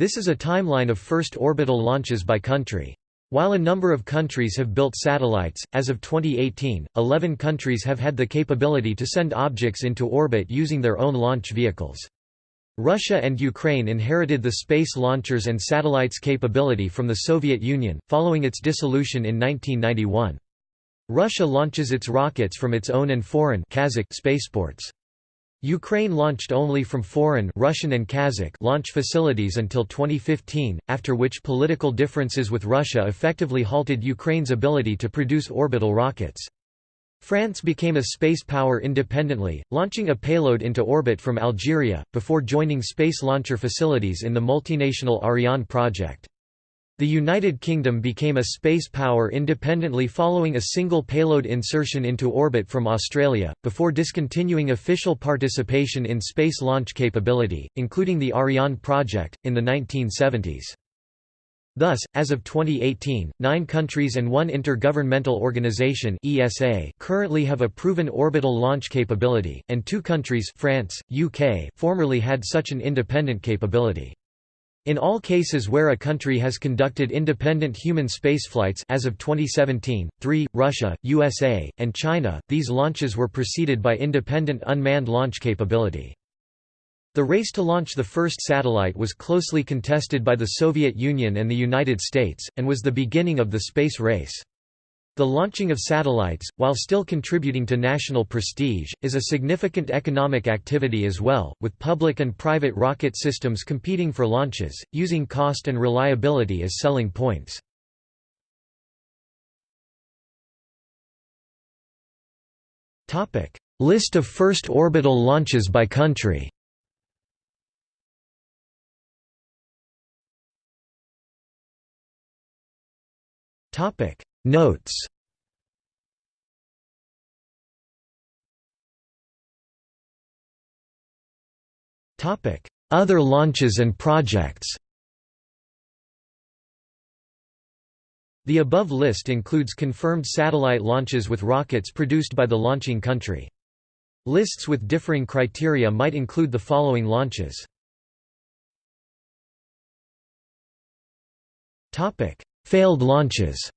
This is a timeline of first orbital launches by country. While a number of countries have built satellites, as of 2018, 11 countries have had the capability to send objects into orbit using their own launch vehicles. Russia and Ukraine inherited the space launchers and satellites capability from the Soviet Union, following its dissolution in 1991. Russia launches its rockets from its own and foreign Kazakh spaceports. Ukraine launched only from foreign Russian and Kazakh launch facilities until 2015, after which political differences with Russia effectively halted Ukraine's ability to produce orbital rockets. France became a space power independently, launching a payload into orbit from Algeria, before joining space launcher facilities in the multinational Ariane project. The United Kingdom became a space power independently following a single payload insertion into orbit from Australia, before discontinuing official participation in space launch capability, including the Ariane project, in the 1970s. Thus, as of 2018, nine countries and one intergovernmental organization ESA currently have a proven orbital launch capability, and two countries France, UK formerly had such an independent capability. In all cases where a country has conducted independent human spaceflights as of 2017, three, Russia, USA, and China, these launches were preceded by independent unmanned launch capability. The race to launch the first satellite was closely contested by the Soviet Union and the United States, and was the beginning of the space race. The launching of satellites, while still contributing to national prestige, is a significant economic activity as well, with public and private rocket systems competing for launches, using cost and reliability as selling points. List of first orbital launches by country Topic Notes. Other launches and projects. The above list includes confirmed satellite launches with rockets produced by the launching country. Lists with differing criteria might include the following launches. Failed launches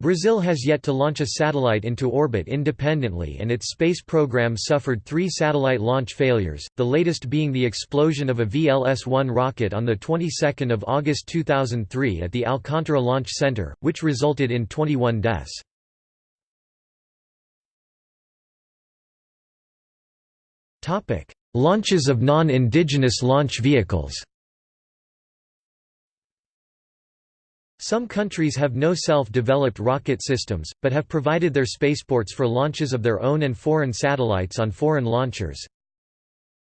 Brazil has yet to launch a satellite into orbit independently and its space program suffered three satellite launch failures, the latest being the explosion of a VLS-1 rocket on the 22nd of August 2003 at the Alcantara Launch Center, which resulted in 21 deaths. Launches of non-indigenous launch vehicles Some countries have no self-developed rocket systems, but have provided their spaceports for launches of their own and foreign satellites on foreign launchers.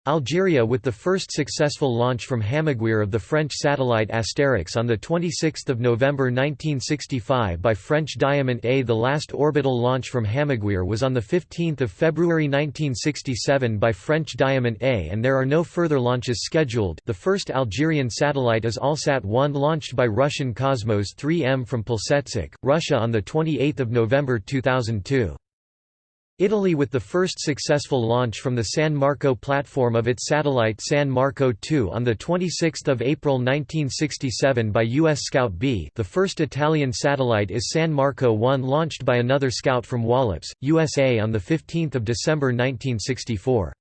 Algeria with the first successful launch from Hammaguir of the French satellite Asterix on 26 November 1965 by French Diamant A. The last orbital launch from Hammaguir was on 15 February 1967 by French Diamant A and there are no further launches scheduled the first Algerian satellite is Alsat-1 launched by Russian Cosmos 3M from Plesetsk, Russia on 28 November 2002. Italy with the first successful launch from the San Marco platform of its satellite San Marco 2 on 26 April 1967 by U.S. Scout B the first Italian satellite is San Marco 1 launched by another Scout from Wallops, USA on 15 December 1964.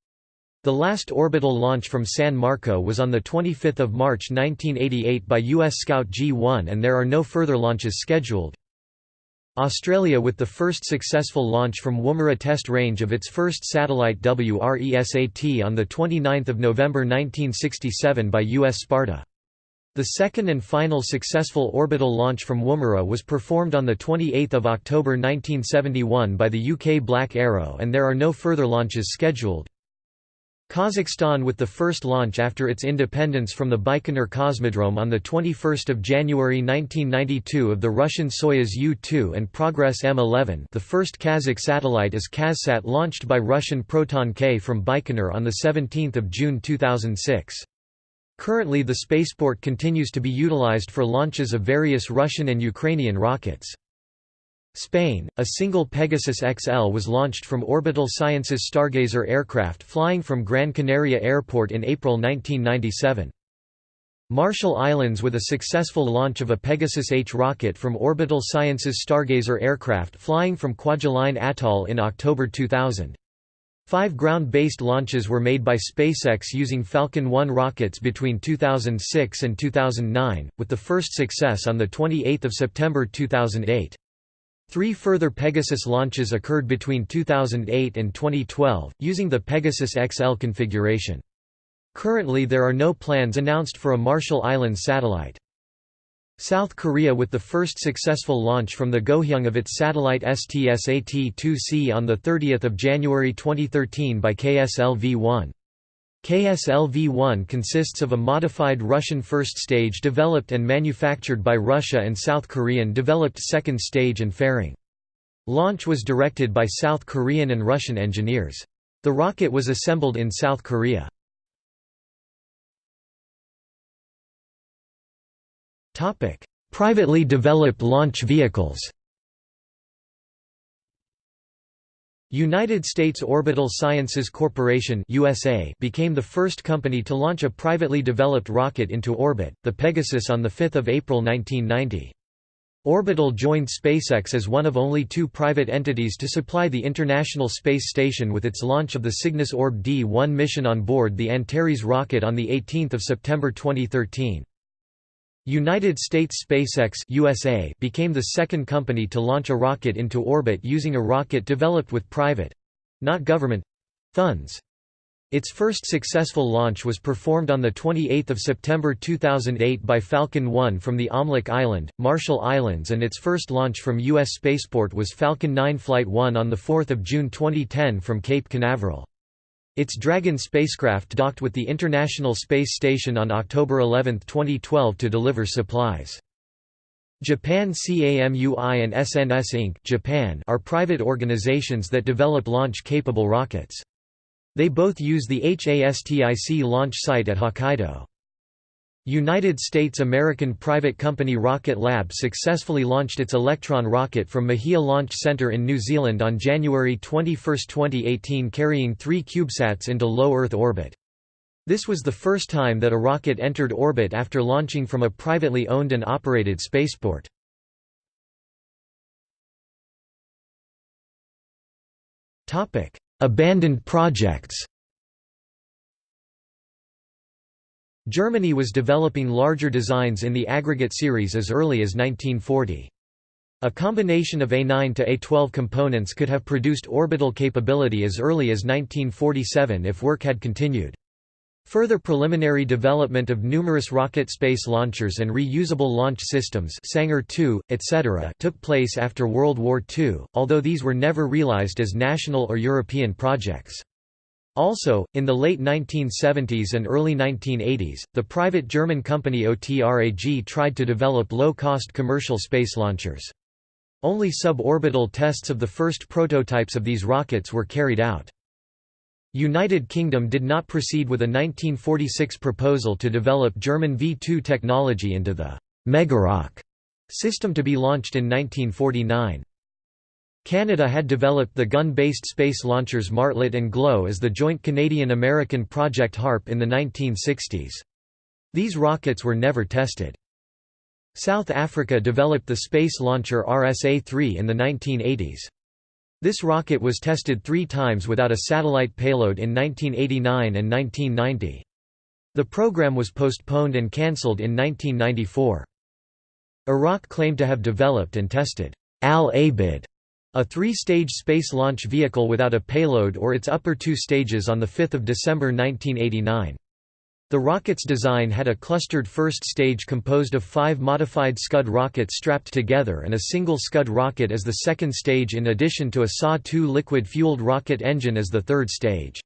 The last orbital launch from San Marco was on 25 March 1988 by U.S. Scout G1 and there are no further launches scheduled. Australia with the first successful launch from Woomera Test Range of its first satellite WRESAT on 29 November 1967 by US Sparta. The second and final successful orbital launch from Woomera was performed on 28 October 1971 by the UK Black Arrow and there are no further launches scheduled. Kazakhstan with the first launch after its independence from the Baikonur Cosmodrome on 21 January 1992 of the Russian Soyuz U-2 and Progress M11 the first Kazakh satellite is KazSat launched by Russian Proton K from Baikonur on 17 June 2006. Currently the spaceport continues to be utilized for launches of various Russian and Ukrainian rockets. Spain, a single Pegasus XL was launched from Orbital Sciences Stargazer aircraft flying from Gran Canaria Airport in April 1997. Marshall Islands with a successful launch of a Pegasus H rocket from Orbital Sciences Stargazer aircraft flying from Kwajalein Atoll in October 2000. Five ground-based launches were made by SpaceX using Falcon 1 rockets between 2006 and 2009, with the first success on 28 September 2008. Three further Pegasus launches occurred between 2008 and 2012, using the Pegasus XL configuration. Currently there are no plans announced for a Marshall Islands satellite. South Korea with the first successful launch from the Goheung of its satellite STS-AT-2C on 30 January 2013 by KSLV-1. KSLV-1 consists of a modified Russian first stage developed and manufactured by Russia and South Korean developed second stage and fairing. Launch was directed by South Korean and Russian engineers. The rocket was assembled in South Korea. Privately developed launch vehicles United States Orbital Sciences Corporation USA became the first company to launch a privately developed rocket into orbit, the Pegasus on 5 April 1990. Orbital joined SpaceX as one of only two private entities to supply the International Space Station with its launch of the Cygnus Orb D-1 mission on board the Antares rocket on 18 September 2013. United States SpaceX USA became the second company to launch a rocket into orbit using a rocket developed with private—not government—funds. Its first successful launch was performed on 28 September 2008 by Falcon 1 from the Omelek Island, Marshall Islands and its first launch from U.S. Spaceport was Falcon 9 Flight 1 on 4 June 2010 from Cape Canaveral. Its Dragon spacecraft docked with the International Space Station on October 11, 2012 to deliver supplies. Japan CAMUI and SNS Inc. Japan are private organizations that develop launch-capable rockets. They both use the HASTIC launch site at Hokkaido. United States American private company Rocket Lab successfully launched its Electron rocket from Mahia Launch Center in New Zealand on January 21, 2018 carrying three CubeSats into low Earth orbit. This was the first time that a rocket entered orbit after launching from a privately owned and operated spaceport. Abandoned projects Germany was developing larger designs in the aggregate series as early as 1940. A combination of A9 to A12 components could have produced orbital capability as early as 1947 if work had continued. Further preliminary development of numerous rocket space launchers and reusable launch systems Sanger 2, etc. took place after World War II, although these were never realized as national or European projects. Also, in the late 1970s and early 1980s, the private German company OTRAG tried to develop low-cost commercial space launchers. Only suborbital tests of the first prototypes of these rockets were carried out. United Kingdom did not proceed with a 1946 proposal to develop German V-2 technology into the Megaroc system to be launched in 1949. Canada had developed the gun-based space launchers Martlet and GLOW as the joint Canadian-American Project HARP in the 1960s. These rockets were never tested. South Africa developed the space launcher RSA-3 in the 1980s. This rocket was tested three times without a satellite payload in 1989 and 1990. The program was postponed and cancelled in 1994. Iraq claimed to have developed and tested Al-Abid a three-stage space launch vehicle without a payload or its upper two stages on 5 December 1989. The rocket's design had a clustered first stage composed of five modified Scud rockets strapped together and a single Scud rocket as the second stage in addition to a SAW-2 liquid-fueled rocket engine as the third stage.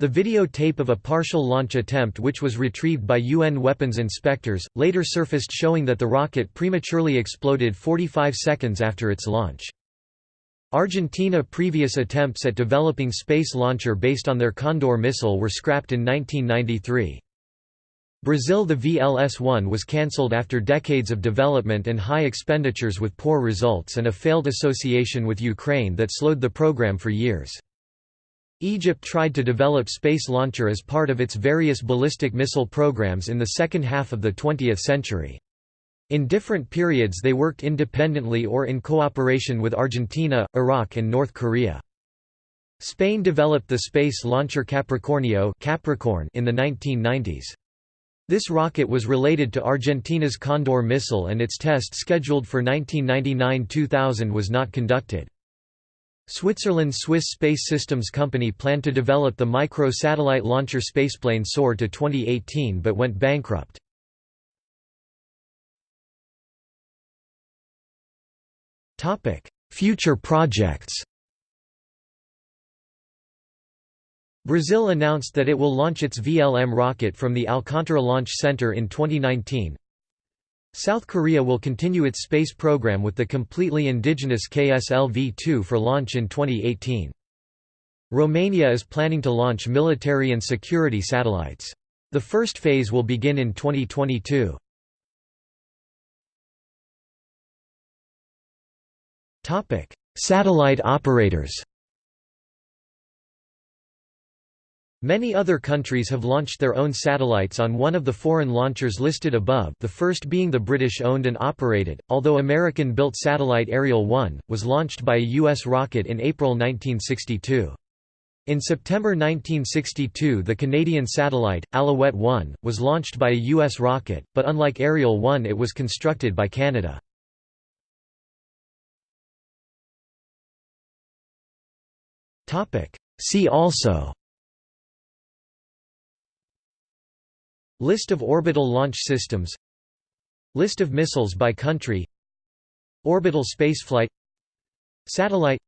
The videotape of a partial launch attempt which was retrieved by UN weapons inspectors, later surfaced showing that the rocket prematurely exploded 45 seconds after its launch. Argentina previous attempts at developing space launcher based on their Condor missile were scrapped in 1993. Brazil The VLS-1 was cancelled after decades of development and high expenditures with poor results and a failed association with Ukraine that slowed the program for years. Egypt tried to develop Space Launcher as part of its various ballistic missile programs in the second half of the 20th century. In different periods they worked independently or in cooperation with Argentina, Iraq and North Korea. Spain developed the space launcher Capricornio Capricorn in the 1990s. This rocket was related to Argentina's Condor missile and its test scheduled for 1999–2000 was not conducted. Switzerland's Swiss Space Systems Company planned to develop the micro-satellite launcher spaceplane SOAR to 2018 but went bankrupt. Future projects Brazil announced that it will launch its VLM rocket from the Alcântara Launch Center in 2019. South Korea will continue its space program with the completely indigenous KSLV-2 for launch in 2018. Romania is planning to launch military and security satellites. The first phase will begin in 2022. Topic: Satellite operators. Many other countries have launched their own satellites on one of the foreign launchers listed above the first being the British-owned and operated, although American-built satellite Ariel 1, was launched by a U.S. rocket in April 1962. In September 1962 the Canadian satellite, Alouette 1, was launched by a U.S. rocket, but unlike Ariel 1 it was constructed by Canada. See also. List of orbital launch systems. List of missiles by country. Orbital spaceflight. Satellite.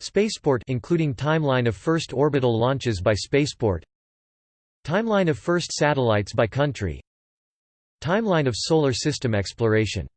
Spaceport including timeline of first orbital launches by Spaceport. Timeline of first satellites by country. Timeline of solar system exploration